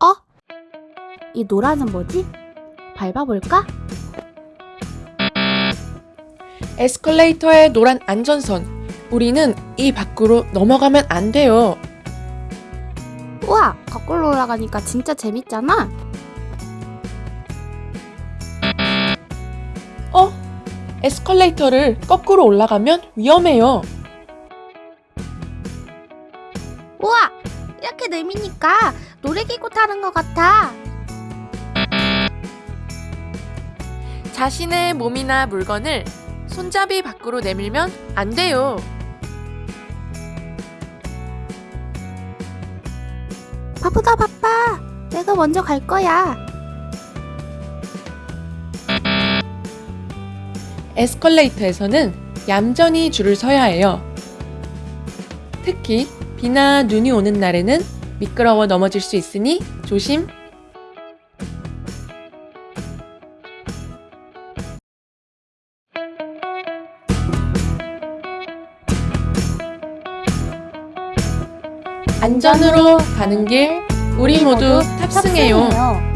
어? 이 노란은 뭐지? 밟아볼까? 에스컬레이터의 노란 안전선. 우리는 이 밖으로 넘어가면 안 돼요. 우와, 거꾸로 올라가니까 진짜 재밌잖아. 어? 에스컬레이터를 거꾸로 올라가면 위험해요. 우와, 이렇게 내미니까 놀이기구 타는 것 같아. 자신의 몸이나 물건을 손잡이 밖으로 내밀면 안 돼요. 바쁘다 바빠. 내가 먼저 갈 거야. 에스컬레이터에서는 얌전히 줄을 서야 해요. 특히 비나 눈이 오는 날에는 미끄러워 넘어질 수 있으니 조심. 안전으로 가는 길 우리 모두 탑승해요.